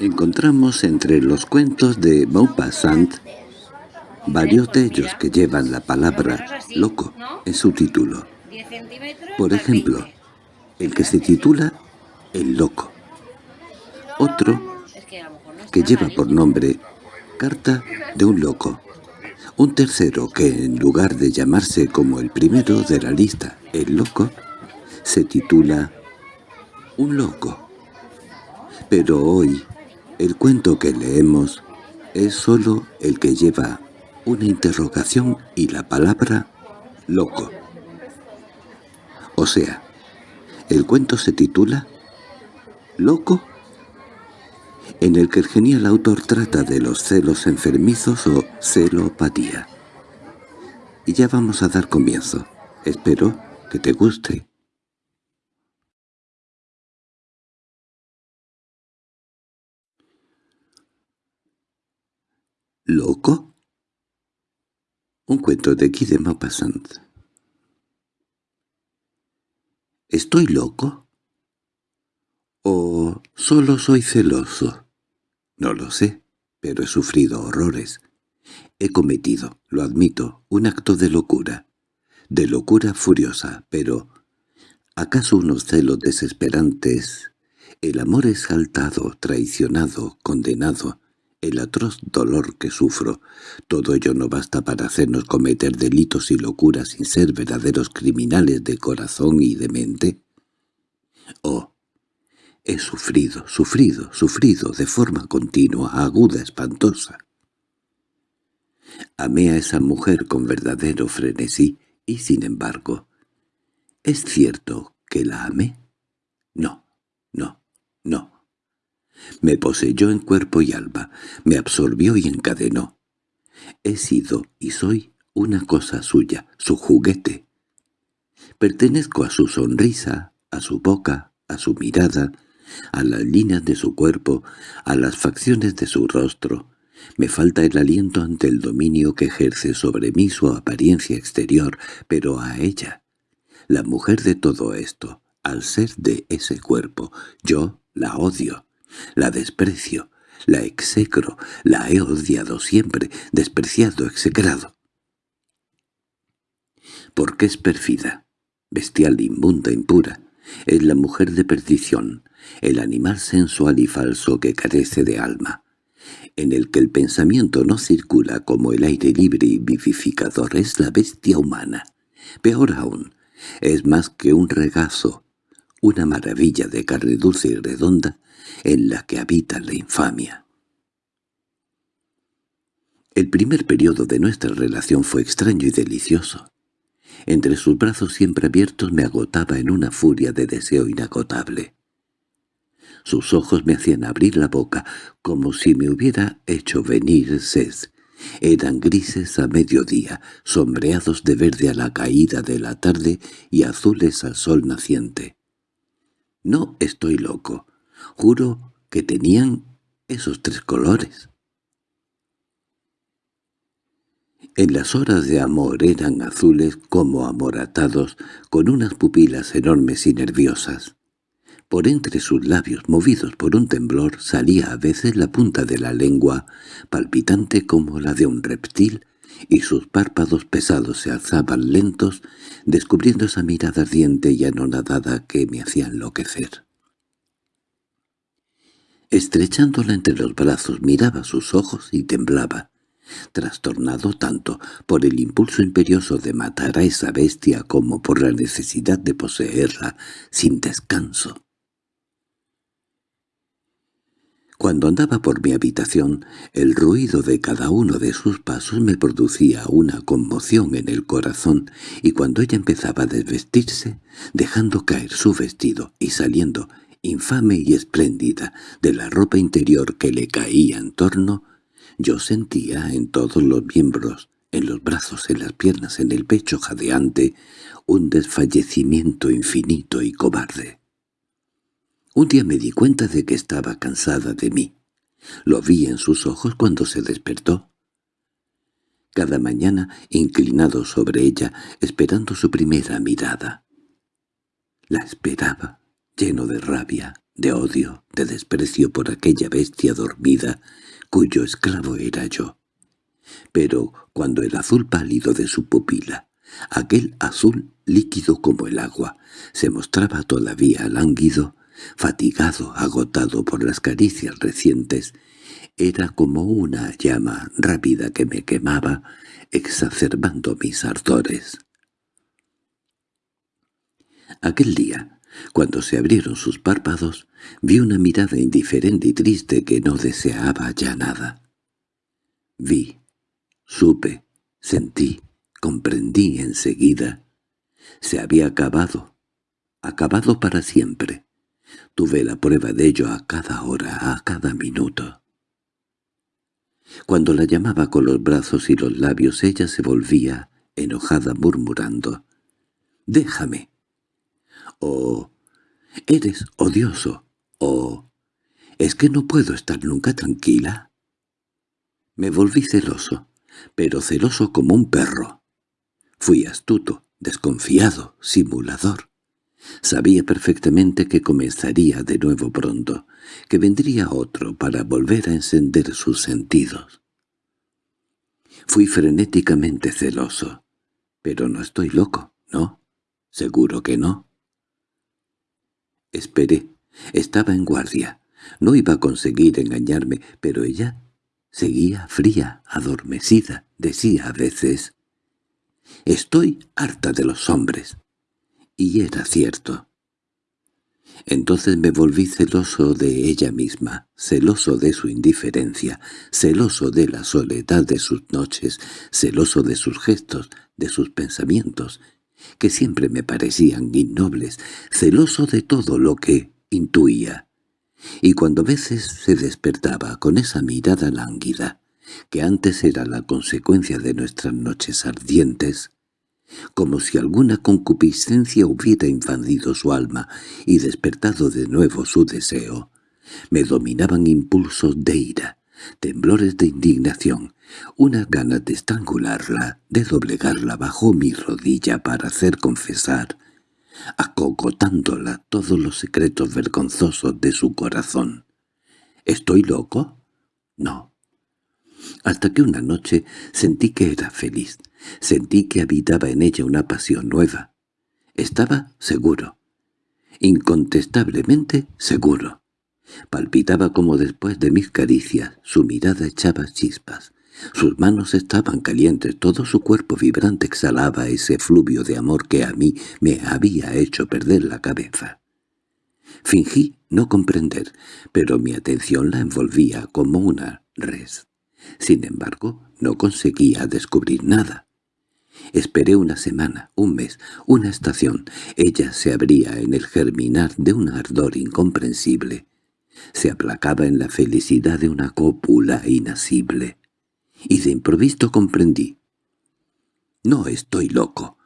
Encontramos entre los cuentos de Maupassant varios de ellos que llevan la palabra loco en su título. Por ejemplo, el que se titula El Loco. Otro que lleva por nombre Carta de un Loco. Un tercero que, en lugar de llamarse como el primero de la lista, El Loco, se titula Un Loco. Pero hoy, el cuento que leemos es solo el que lleva una interrogación y la palabra loco. O sea, el cuento se titula ¿Loco? en el que el genial autor trata de los celos enfermizos o celopatía. Y ya vamos a dar comienzo. Espero que te guste. ¿Loco? Un cuento de Guy de Maupassant. ¿Estoy loco? ¿O solo soy celoso? No lo sé, pero he sufrido horrores. He cometido, lo admito, un acto de locura. De locura furiosa, pero... ¿Acaso unos celos desesperantes? El amor exaltado, traicionado, condenado, el atroz dolor que sufro, todo ello no basta para hacernos cometer delitos y locuras sin ser verdaderos criminales de corazón y de mente. Oh, he sufrido, sufrido, sufrido de forma continua, aguda, espantosa. Amé a esa mujer con verdadero frenesí y, sin embargo, ¿es cierto que la amé? No, no, no. Me poseyó en cuerpo y alma, me absorbió y encadenó. He sido y soy una cosa suya, su juguete. Pertenezco a su sonrisa, a su boca, a su mirada, a las líneas de su cuerpo, a las facciones de su rostro. Me falta el aliento ante el dominio que ejerce sobre mí su apariencia exterior, pero a ella, la mujer de todo esto, al ser de ese cuerpo, yo la odio. La desprecio, la execro, la he odiado siempre, despreciado, execrado. Porque es pérfida, bestial, inmunda, impura. Es la mujer de perdición, el animal sensual y falso que carece de alma, en el que el pensamiento no circula como el aire libre y vivificador es la bestia humana. Peor aún, es más que un regazo, una maravilla de carne dulce y redonda en la que habita la infamia. El primer periodo de nuestra relación fue extraño y delicioso. Entre sus brazos siempre abiertos me agotaba en una furia de deseo inagotable. Sus ojos me hacían abrir la boca como si me hubiera hecho venir sed. Eran grises a mediodía, sombreados de verde a la caída de la tarde y azules al sol naciente. No estoy loco. Juro que tenían esos tres colores. En las horas de amor eran azules como amoratados, con unas pupilas enormes y nerviosas. Por entre sus labios, movidos por un temblor, salía a veces la punta de la lengua, palpitante como la de un reptil, y sus párpados pesados se alzaban lentos, descubriendo esa mirada ardiente y anonadada que me hacía enloquecer. Estrechándola entre los brazos miraba sus ojos y temblaba, trastornado tanto por el impulso imperioso de matar a esa bestia como por la necesidad de poseerla sin descanso. Cuando andaba por mi habitación, el ruido de cada uno de sus pasos me producía una conmoción en el corazón, y cuando ella empezaba a desvestirse, dejando caer su vestido y saliendo infame y espléndida, de la ropa interior que le caía en torno, yo sentía en todos los miembros, en los brazos, en las piernas, en el pecho jadeante, un desfallecimiento infinito y cobarde. Un día me di cuenta de que estaba cansada de mí. Lo vi en sus ojos cuando se despertó. Cada mañana, inclinado sobre ella, esperando su primera mirada. La esperaba lleno de rabia, de odio, de desprecio por aquella bestia dormida, cuyo esclavo era yo. Pero cuando el azul pálido de su pupila, aquel azul líquido como el agua, se mostraba todavía lánguido, fatigado, agotado por las caricias recientes, era como una llama rápida que me quemaba, exacerbando mis ardores. Aquel día, cuando se abrieron sus párpados, vi una mirada indiferente y triste que no deseaba ya nada. Vi, supe, sentí, comprendí enseguida. Se había acabado, acabado para siempre. Tuve la prueba de ello a cada hora, a cada minuto. Cuando la llamaba con los brazos y los labios ella se volvía, enojada murmurando, «¡Déjame!» o «Eres odioso» o «¿Es que no puedo estar nunca tranquila?» Me volví celoso, pero celoso como un perro. Fui astuto, desconfiado, simulador. Sabía perfectamente que comenzaría de nuevo pronto, que vendría otro para volver a encender sus sentidos. Fui frenéticamente celoso. Pero no estoy loco, ¿no? Seguro que no. Esperé. Estaba en guardia. No iba a conseguir engañarme, pero ella seguía fría, adormecida. Decía a veces, «Estoy harta de los hombres». Y era cierto. Entonces me volví celoso de ella misma, celoso de su indiferencia, celoso de la soledad de sus noches, celoso de sus gestos, de sus pensamientos, que siempre me parecían innobles, celoso de todo lo que intuía. Y cuando a veces se despertaba con esa mirada lánguida, que antes era la consecuencia de nuestras noches ardientes, como si alguna concupiscencia hubiera invadido su alma y despertado de nuevo su deseo. Me dominaban impulsos de ira, temblores de indignación, una gana de estrangularla, de doblegarla bajo mi rodilla para hacer confesar, acogotándola todos los secretos vergonzosos de su corazón. ¿Estoy loco? No. Hasta que una noche sentí que era feliz, Sentí que habitaba en ella una pasión nueva. Estaba seguro. Incontestablemente seguro. Palpitaba como después de mis caricias, su mirada echaba chispas. Sus manos estaban calientes, todo su cuerpo vibrante exhalaba ese fluvio de amor que a mí me había hecho perder la cabeza. Fingí no comprender, pero mi atención la envolvía como una res. Sin embargo, no conseguía descubrir nada. Esperé una semana, un mes, una estación. Ella se abría en el germinar de un ardor incomprensible. Se aplacaba en la felicidad de una cópula inasible. Y de improviso comprendí. No estoy loco.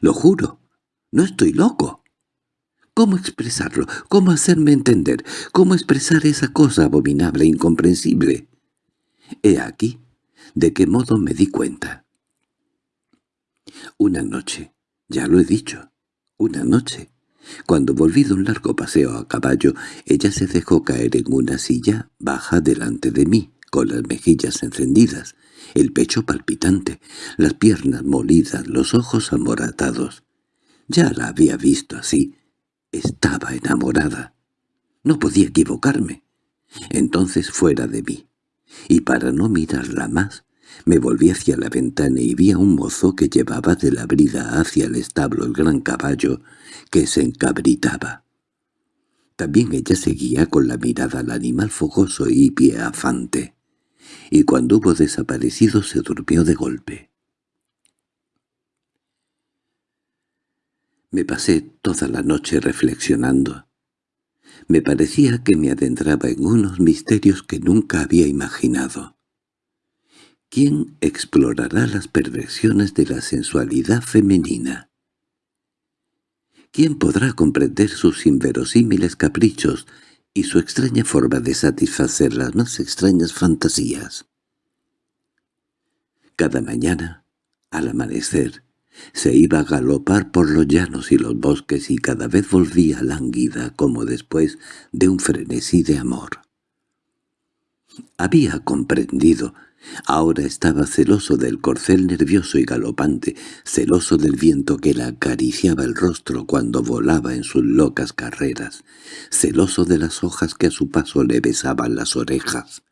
Lo juro. No estoy loco. ¿Cómo expresarlo? ¿Cómo hacerme entender? ¿Cómo expresar esa cosa abominable e incomprensible? He aquí de qué modo me di cuenta. Una noche, ya lo he dicho, una noche. Cuando volví de un largo paseo a caballo, ella se dejó caer en una silla baja delante de mí, con las mejillas encendidas, el pecho palpitante, las piernas molidas, los ojos amoratados. Ya la había visto así. Estaba enamorada. No podía equivocarme. Entonces fuera de mí. Y para no mirarla más, me volví hacia la ventana y vi a un mozo que llevaba de la brida hacia el establo el gran caballo, que se encabritaba. También ella seguía con la mirada al animal fogoso y pieafante, y cuando hubo desaparecido se durmió de golpe. Me pasé toda la noche reflexionando. Me parecía que me adentraba en unos misterios que nunca había imaginado. ¿Quién explorará las perversiones de la sensualidad femenina? ¿Quién podrá comprender sus inverosímiles caprichos y su extraña forma de satisfacer las más extrañas fantasías? Cada mañana, al amanecer, Se iba a galopar por los llanos y los bosques y cada vez volvía lánguida como después de un frenesí de amor. Había comprendido. Ahora estaba celoso del corcel nervioso y galopante, celoso del viento que le acariciaba el rostro cuando volaba en sus locas carreras, celoso de las hojas que a su paso le besaban las orejas,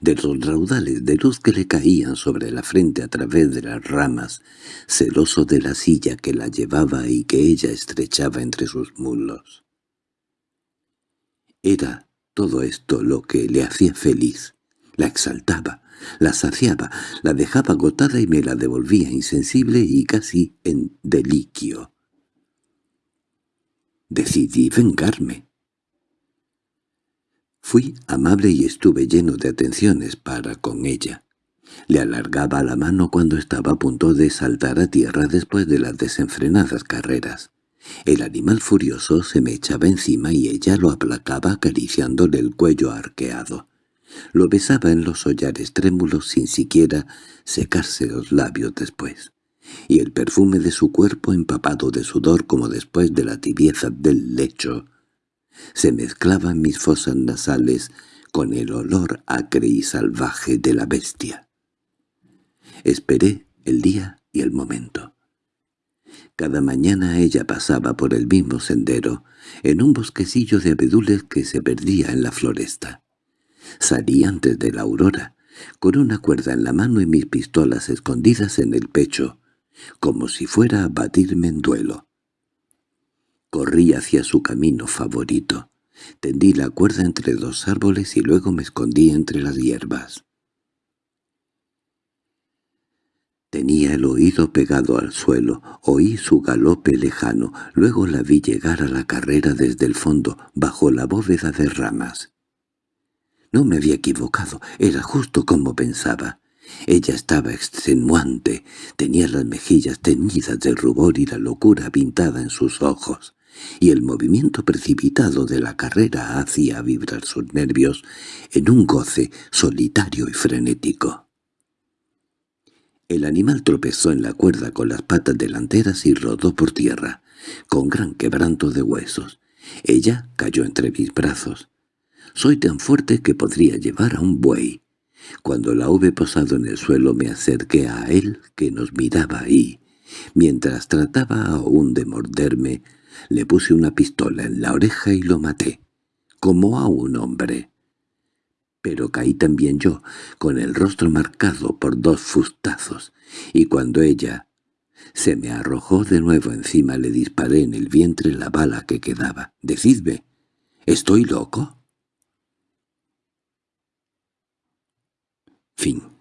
de los raudales de luz que le caían sobre la frente a través de las ramas, celoso de la silla que la llevaba y que ella estrechaba entre sus muslos. Era todo esto lo que le hacía feliz, la exaltaba, la saciaba, la dejaba agotada y me la devolvía insensible y casi en deliquio. Decidí vengarme. Fui amable y estuve lleno de atenciones para con ella. Le alargaba la mano cuando estaba a punto de saltar a tierra después de las desenfrenadas carreras. El animal furioso se me echaba encima y ella lo aplacaba acariciándole el cuello arqueado. Lo besaba en los hollares trémulos sin siquiera secarse los labios después, y el perfume de su cuerpo empapado de sudor como después de la tibieza del lecho se mezclaba en mis fosas nasales con el olor acre y salvaje de la bestia. Esperé el día y el momento. Cada mañana ella pasaba por el mismo sendero, en un bosquecillo de abedules que se perdía en la floresta. Salí antes de la aurora, con una cuerda en la mano y mis pistolas escondidas en el pecho, como si fuera a batirme en duelo. Corrí hacia su camino favorito. Tendí la cuerda entre dos árboles y luego me escondí entre las hierbas. Tenía el oído pegado al suelo, oí su galope lejano, luego la vi llegar a la carrera desde el fondo, bajo la bóveda de ramas. No me había equivocado, era justo como pensaba. Ella estaba extenuante, tenía las mejillas teñidas de rubor y la locura pintada en sus ojos y el movimiento precipitado de la carrera hacía vibrar sus nervios en un goce solitario y frenético. El animal tropezó en la cuerda con las patas delanteras y rodó por tierra, con gran quebranto de huesos. Ella cayó entre mis brazos. Soy tan fuerte que podría llevar a un buey. Cuando la hube posado en el suelo me acerqué a él, que nos miraba y, mientras trataba aún de morderme, le puse una pistola en la oreja y lo maté, como a un hombre. Pero caí también yo, con el rostro marcado por dos fustazos, y cuando ella se me arrojó de nuevo encima le disparé en el vientre la bala que quedaba. «Decidme, ¿estoy loco?» Fin